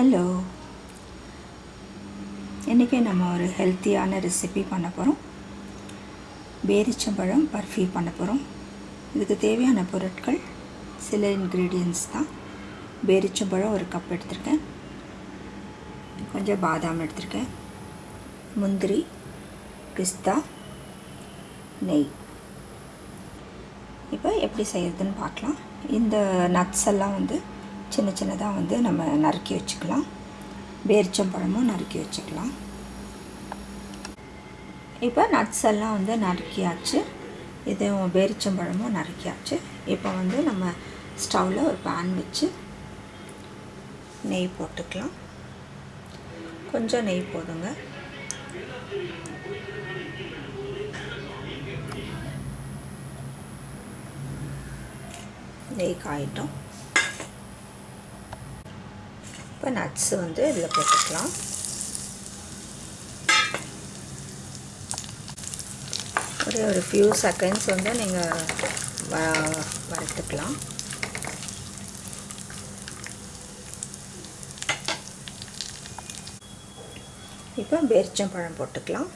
Hello. இன்றைக்கி நம்ம ஒரு ஹெல்த்தியான ரெசிபி பண்ண போகிறோம் பேரிச்சம்பழம் பர்ஃபி பண்ண போகிறோம் இதுக்கு தேவையான பொருட்கள் சில இன்க்ரீடியன்ஸ் தான். பேரிச்சம்பழம் ஒரு கப் எடுத்திருக்கேன். கொஞ்சம் பாதாம் எடுத்திருக்கேன். முந்திரி பிஸ்தா நெய். இப்போ எப்படி செய்யறதுன்னு பார்க்கலாம். இந்த நட்ஸ் எல்லாம் வந்து சின்ன சின்னதாக வந்து நம்ம நறுக்கி வச்சுக்கலாம். பேரிச்சம்பழமும் நறுக்கி வச்சுக்கலாம். இப்போ நட்ஸ் எல்லாம் வந்து நறுக்கியாச்சு. இது பேரிச்சம்பழமும் நறுக்கியாச்சு. இப்போ வந்து நம்ம ஸ்டவ்வில் ஒரு பேன் வச்சு நெய் போட்டுக்கலாம். கொஞ்சம் நெய் போதுங்க. நெய் காயிட்டோம். இப்போ நட்ஸு வந்து இதில் போட்டுக்கலாம். ஒரு ஒரு ஃபியூ செகண்ட்ஸ் வந்து நீங்கள் வ வறுத்துக்கலாம். இப்போ பேரிச்சம்பழம் போட்டுக்கலாம்.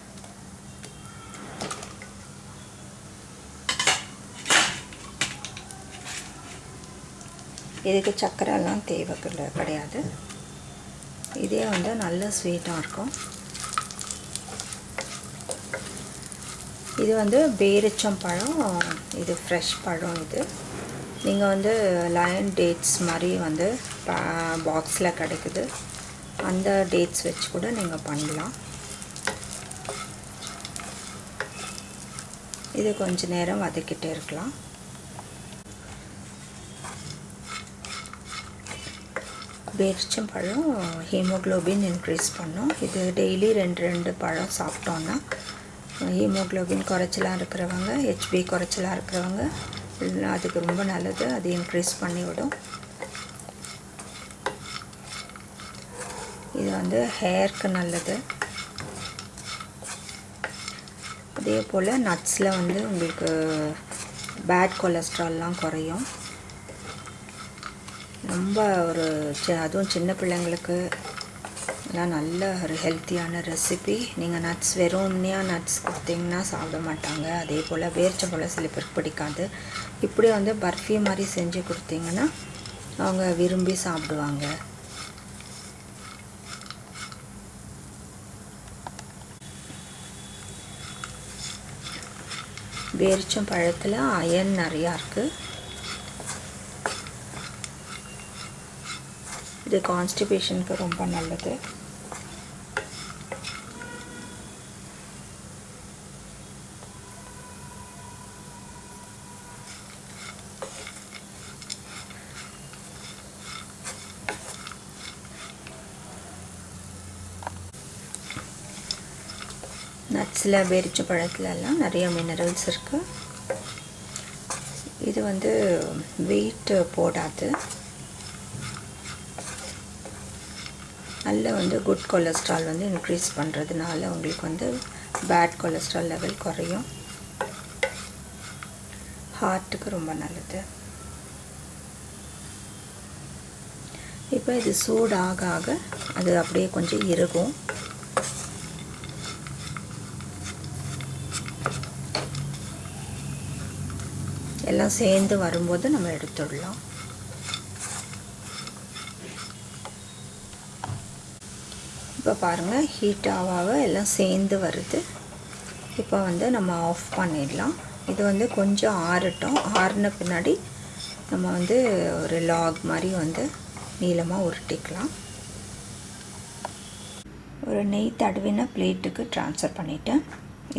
இதுக்கு சர்க்கரைலாம் தேவை கிடையாது. இதே வந்து நல்ல ஸ்வீட்டாக இருக்கும். இது வந்து பேரிச்சம் பழம் இது ஃப்ரெஷ் பழம் இது. நீங்கள் வந்து லயன் டேட்ஸ் மாதிரி வந்து பாக்ஸில் கிடைக்குது. அந்த டேட்ஸ் வச்சு கூட நீங்கள் பண்ணலாம். இது கொஞ்ச நேரம் வதக்கிட்டே இருக்கலாம். பேரிச்சம் பழம் ஹீமோக்ளோபின் இன்க்ரீஸ் பண்ணும். இது டெய்லி ரெண்டு ரெண்டு பழம் சாப்பிட்டோன்னா ஹீமோக்ளோபின் குறைச்சலாக இருக்கிறவங்க ஹெச்பி குறைச்சலாக இருக்கிறவங்க அதுக்கு ரொம்ப நல்லது அது இன்க்ரீஸ் பண்ணிவிடும். இது வந்து ஹேருக்கு நல்லது. அதே போல் நட்ஸில் வந்து உங்களுக்கு பேட் கொலஸ்ட்ரால்லாம் குறையும். ரொம்ப ஒரு அதுவும் சின்ன பிள்ளைங்களுக்கு எல்லாம் நல்ல ஒரு ஹெல்த்தியான ரெசிபி நீங்கள் நட்ஸ் வெறும் உண்மையாக நட்ஸ் கொடுத்தீங்கன்னா சாப்பிட மாட்டாங்க. அதே போல் பேரிச்சம்பழம் சில பேருக்கு பிடிக்காது. இப்படி வந்து பர்ஃபி மாதிரி செஞ்சு கொடுத்தீங்கன்னா அவங்க விரும்பி சாப்பிடுவாங்க. பேரிச்சம் பழத்தில் அயன் நிறையா இருக்குது இது கான்ஸ்டிபேஷனுக்கு ரொம்ப நல்லது. நட்ஸில் பேரிச்ச பழத்துலலாம் நிறைய மினரல்ஸ் இருக்குது இது வந்து வெயிட் போடாது. நல்ல வந்து குட் கொலஸ்ட்ரால் வந்து இன்க்ரீஸ் பண்ணுறதுனால உங்களுக்கு வந்து பேட் கொலஸ்ட்ரால் லெவல் குறையும். ஹார்ட்டுக்கு ரொம்ப நல்லது. இப்போ இது சூடு ஆக ஆக அது அப்படியே கொஞ்சம் இருக்கும் எல்லாம் சேர்ந்து வரும்போது நம்ம எடுத்துடலாம். இப்போ பாருங்கள் ஹீட் ஆக எல்லாம் சேர்ந்து வருது. இப்போ வந்து நம்ம ஆஃப் பண்ணிடலாம். இது வந்து கொஞ்சம் ஆறட்டும். ஆறின பின்னாடி நம்ம வந்து ஒரு லாக் மாதிரி வந்து நீளமாக உருட்டிக்கலாம். ஒரு நெய் தடவின பிளேட்டுக்கு ட்ரான்ஸ்ஃபர் பண்ணிவிட்டேன்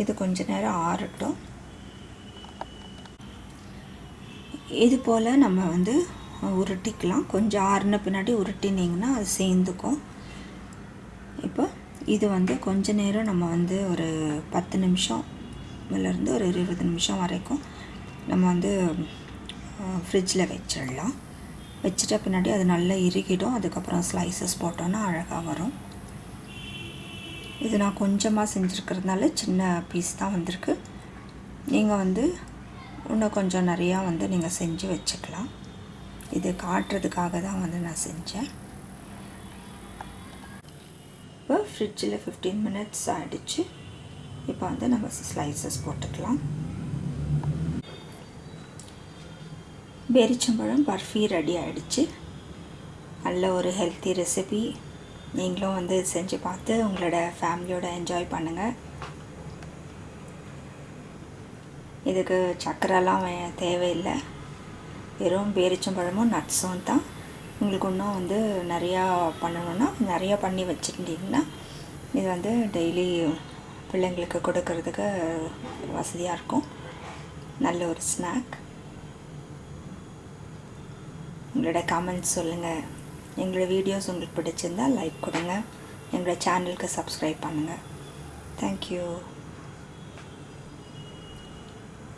இது கொஞ்ச நேரம் ஆறட்டும். இது போல் நம்ம வந்து உருட்டிக்கலாம். கொஞ்சம் ஆறின பின்னாடி உருட்டினீங்கன்னா அது சேர்ந்துக்கும். இப்போ இது வந்து கொஞ்ச நேரம் நம்ம வந்து ஒரு பத்து நிமிஷம்லேருந்து ஒரு இருபது நிமிஷம் வரைக்கும் நம்ம வந்து ஃப்ரிட்ஜில் வச்சிடலாம். வச்சிட்ட பின்னாடி அது நல்லா இறுகிடும். அதுக்கப்புறம் ஸ்லைசஸ் போட்டோன்னா அழகாக வரும். இது நான் கொஞ்சமாக செஞ்சுருக்கிறதுனால சின்ன பீஸ் தான் வந்திருக்கு. நீங்கள் வந்து இன்னும் கொஞ்சம் நிறையா வந்து நீங்கள் செஞ்சு வச்சுக்கலாம். இது காட்டுறதுக்காக தான் வந்து நான் செஞ்சேன். ஃப்ரிட்ஜில் ஃபிஃப்டீன் மினிட்ஸ் ஆகிடுச்சு இப்போ வந்து நம்ம ஸ்லைசஸ் போட்டுக்கலாம். பேரிச்சம்பழம் பர்ஃபி ரெடி ஆகிடுச்சு நல்ல ஒரு ஹெல்த்தி ரெசிபி நீங்களும் வந்து செஞ்சு பார்த்து உங்களோட ஃபேமிலியோட என்ஜாய் பண்ணுங்கள் இதுக்கு சக்கரெல்லாம் வே- தேவையில்லை. வெறும் பேரிச்சம்பழமும் நட்ஸும் தான். உங்களுக்கு இன்னும் வந்து நிறையா பண்ணணுன்னா நிறையா பண்ணி வச்சுருந்தீங்கன்னா இது வந்து டெய்லி பிள்ளைங்களுக்கு கொடுக்கறதுக்கு வசதியாக இருக்கும். நல்ல ஒரு ஸ்நாக் உங்களோட கமெண்ட்ஸ் சொல்லுங்கள் எங்களோட வீடியோஸ் உங்களுக்கு பிடிச்சிருந்தா லைக் கொடுங்க. எங்களோட சேனலுக்கு சப்ஸ்கிரைப் பண்ணுங்கள் தேங்க்யூ